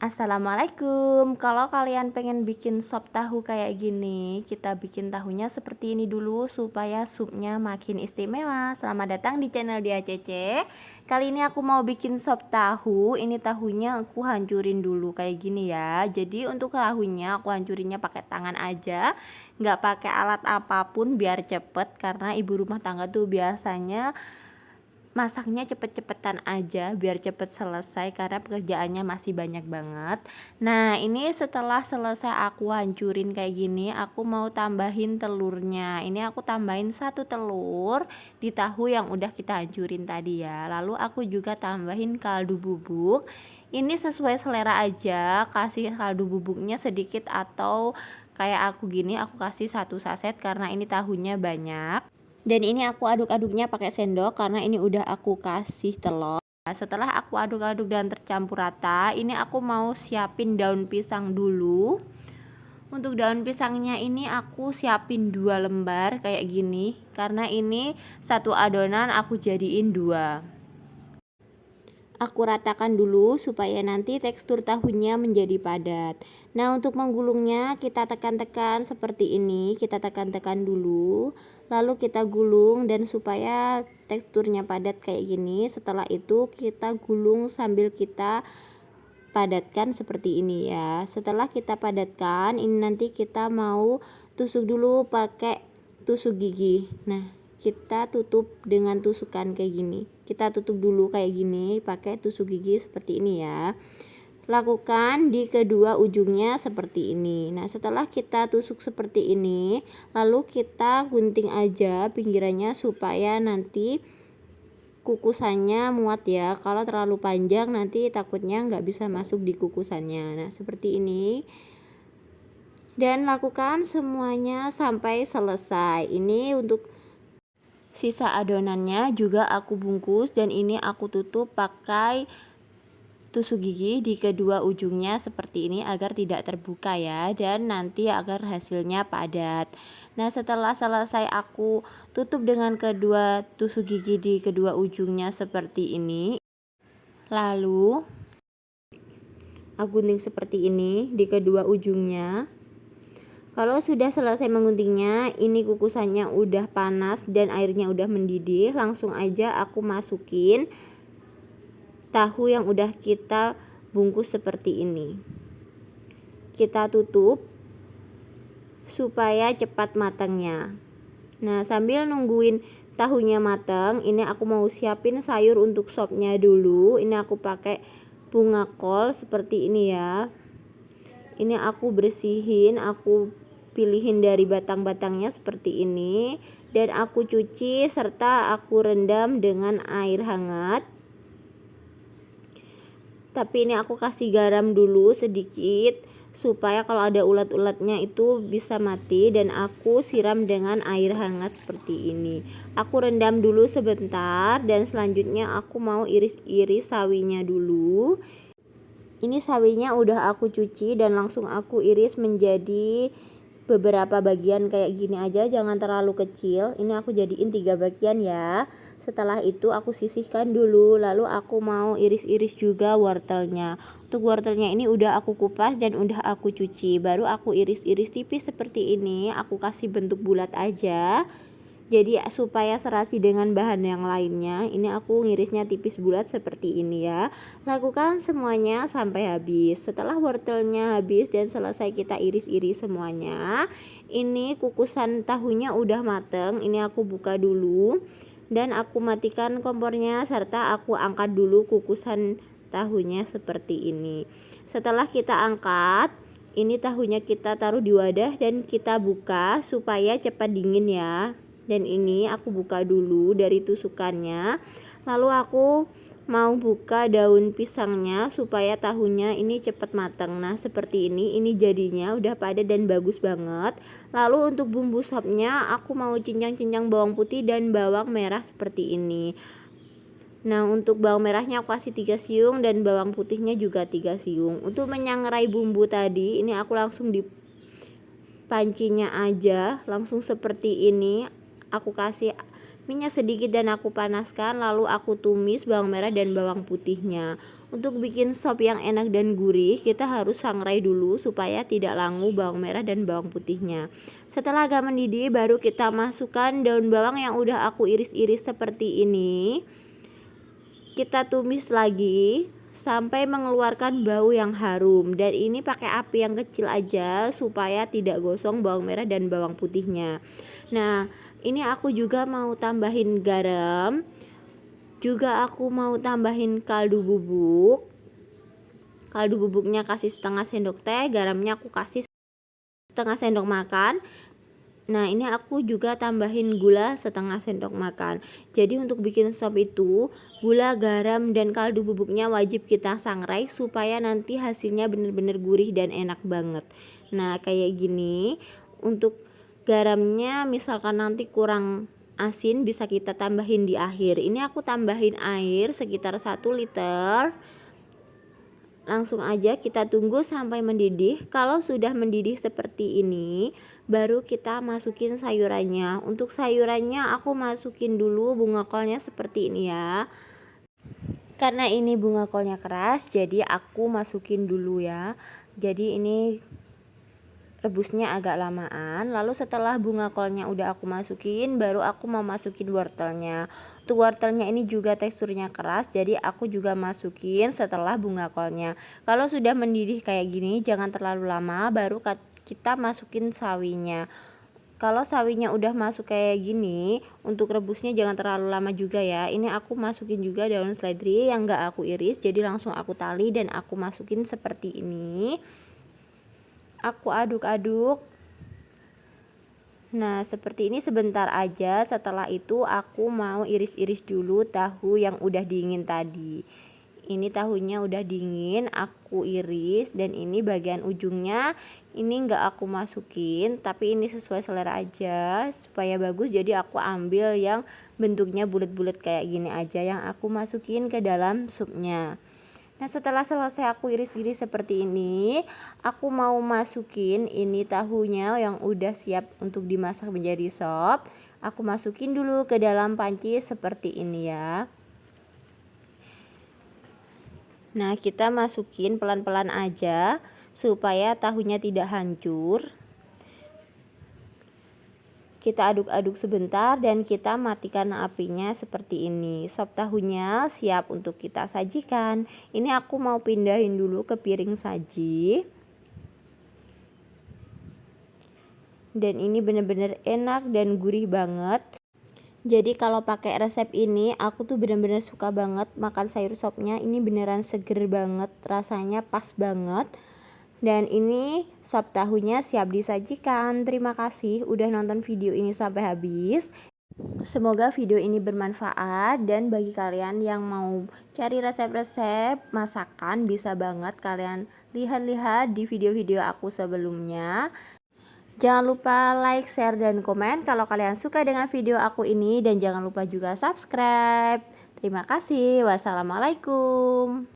Assalamualaikum. Kalau kalian pengen bikin sop tahu kayak gini, kita bikin tahunya seperti ini dulu supaya supnya makin istimewa. Selamat datang di channel Dia Cece. Kali ini aku mau bikin sop tahu. Ini tahunya aku hancurin dulu kayak gini ya. Jadi untuk tahunya aku hancurinnya pakai tangan aja, nggak pakai alat apa pun biar cepet karena ibu rumah tangga tuh biasanya masaknya cepet-cepetan aja biar cepet selesai karena pekerjaannya masih banyak banget. Nah ini setelah selesai aku hancurin kayak gini aku mau tambahin telurnya. Ini aku tambahin satu telur di tahu yang udah kita hancurin tadi ya. Lalu aku juga tambahin kaldu bubuk. Ini sesuai selera aja kasih kaldu bubuknya sedikit atau kayak aku gini aku kasih satu saset karena ini tahunya banyak dan ini aku aduk-aduknya pakai sendok karena ini udah aku kasih telur. Setelah aku aduk-aduk dan tercampur rata ini aku mau siapin daun pisang dulu. Untuk daun pisangnya ini aku siapin dua lembar kayak gini. Karena ini satu adonan aku jadiin dua Aku ratakan dulu supaya nanti tekstur tahunya menjadi padat. Nah, untuk menggulungnya kita tekan-tekan seperti ini, kita tekan-tekan dulu, lalu kita gulung dan supaya teksturnya padat kayak gini. Setelah itu kita gulung sambil kita padatkan seperti ini ya. Setelah kita padatkan, ini nanti kita mau tusuk dulu pakai tusuk gigi. Nah, kita tutup dengan tusukan kayak gini kita tutup dulu kayak gini pakai tusuk gigi seperti ini ya. Lakukan di kedua ujungnya seperti ini. Nah setelah kita tusuk seperti ini lalu kita gunting aja pinggirannya supaya nanti kukusannya muat ya. Kalau terlalu panjang nanti takutnya nggak bisa masuk di kukusannya. Nah seperti ini. Dan lakukan semuanya sampai selesai. Ini untuk Sisa adonannya juga aku bungkus dan ini aku tutup pakai tusuk gigi di kedua ujungnya seperti ini agar tidak terbuka ya dan nanti agar hasilnya padat. Nah setelah selesai aku tutup dengan kedua tusuk gigi di kedua ujungnya seperti ini lalu aku gunting seperti ini di kedua ujungnya kalau sudah selesai menguntingnya, ini kukusannya udah panas dan airnya udah mendidih, langsung aja aku masukin tahu yang udah kita bungkus seperti ini. Kita tutup supaya cepat matangnya. Nah, sambil nungguin tahunya matang, ini aku mau siapin sayur untuk sopnya dulu. Ini aku pakai bunga kol seperti ini ya. Ini aku bersihin, aku pilihin dari batang-batangnya seperti ini. Dan aku cuci serta aku rendam dengan air hangat. Tapi ini aku kasih garam dulu sedikit supaya kalau ada ulat-ulatnya itu bisa mati. Dan aku siram dengan air hangat seperti ini. Aku rendam dulu sebentar dan selanjutnya aku mau iris-iris sawinya dulu. Ini sawinya udah aku cuci dan langsung aku iris menjadi beberapa bagian kayak gini aja jangan terlalu kecil. Ini aku jadiin tiga bagian ya. Setelah itu aku sisihkan dulu lalu aku mau iris-iris juga wortelnya. Untuk wortelnya ini udah aku kupas dan udah aku cuci. Baru aku iris-iris tipis seperti ini aku kasih bentuk bulat aja jadi supaya serasi dengan bahan yang lainnya ini aku ngirisnya tipis bulat seperti ini ya. Lakukan semuanya sampai habis. Setelah wortelnya habis dan selesai kita iris-iris semuanya ini kukusan tahunya udah mateng ini aku buka dulu. Dan aku matikan kompornya serta aku angkat dulu kukusan tahunya seperti ini. Setelah kita angkat ini tahunya kita taruh di wadah dan kita buka supaya cepat dingin ya dan ini aku buka dulu dari tusukannya. Lalu aku mau buka daun pisangnya supaya tahunya ini cepat matang nah seperti ini ini jadinya udah padat dan bagus banget. Lalu untuk bumbu sopnya aku mau cincang-cincang bawang putih dan bawang merah seperti ini. Nah untuk bawang merahnya aku kasih 3 siung dan bawang putihnya juga 3 siung. Untuk menyangrai bumbu tadi ini aku langsung di pancinya aja langsung seperti ini aku kasih minyak sedikit dan aku panaskan lalu aku tumis bawang merah dan bawang putihnya. Untuk bikin sop yang enak dan gurih kita harus sangrai dulu supaya tidak langu bawang merah dan bawang putihnya. Setelah agak mendidih baru kita masukkan daun bawang yang udah aku iris-iris seperti ini. Kita tumis lagi sampai mengeluarkan bau yang harum. Dan ini pakai api yang kecil aja supaya tidak gosong bawang merah dan bawang putihnya. Nah ini aku juga mau tambahin garam. Juga aku mau tambahin kaldu bubuk. Kaldu bubuknya kasih setengah sendok teh garamnya aku kasih setengah sendok makan Nah ini aku juga tambahin gula setengah sendok makan. Jadi untuk bikin sop itu Gula, garam, dan kaldu bubuknya wajib kita sangrai Supaya nanti hasilnya bener-bener gurih dan enak banget. Nah kayak gini Untuk garamnya misalkan nanti kurang asin bisa kita tambahin di akhir. Ini aku tambahin air sekitar 1 liter. Langsung aja kita tunggu sampai mendidih. Kalau sudah mendidih seperti ini baru kita masukin sayurannya. Untuk sayurannya aku masukin dulu bunga kolnya seperti ini ya. Karena ini bunga kolnya keras jadi aku masukin dulu ya. Jadi ini rebusnya agak lamaan. Lalu setelah bunga kolnya udah aku masukin baru aku mau masukin wortelnya. Untuk wortelnya ini juga teksturnya keras jadi aku juga masukin setelah bunga kolnya. Kalau sudah mendidih kayak gini jangan terlalu lama baru kita masukin sawinya. Kalau sawinya udah masuk kayak gini untuk rebusnya jangan terlalu lama juga ya. Ini aku masukin juga daun seledri yang gak aku iris jadi langsung aku tali dan aku masukin seperti ini. Aku aduk-aduk. Nah seperti ini sebentar aja. Setelah itu aku mau iris-iris dulu tahu yang udah dingin tadi. Ini tahunya udah dingin aku iris dan ini bagian ujungnya ini enggak aku masukin tapi ini sesuai selera aja. Supaya bagus jadi aku ambil yang bentuknya bulat-bulat kayak gini aja yang aku masukin ke dalam supnya. Nah setelah selesai aku iris-iris seperti ini Aku mau masukin ini tahunya yang udah siap untuk dimasak menjadi sop. Aku masukin dulu ke dalam panci seperti ini ya. Nah kita masukin pelan-pelan aja Supaya tahunya tidak hancur. Kita aduk-aduk sebentar dan kita matikan apinya seperti ini. Sop tahunya siap untuk kita sajikan. Ini aku mau pindahin dulu ke piring saji. Dan ini bener-bener enak dan gurih banget. Jadi kalau pakai resep ini aku tuh bener-bener suka banget makan sayur sopnya. Ini beneran seger banget rasanya pas banget dan ini sop tahunya siap disajikan. Terima kasih udah nonton video ini sampai habis. Semoga video ini bermanfaat dan bagi kalian yang mau cari resep-resep masakan bisa banget kalian lihat-lihat di video-video aku sebelumnya. Jangan lupa like, share, dan komen kalau kalian suka dengan video aku ini dan jangan lupa juga subscribe. Terima kasih. Wassalamualaikum.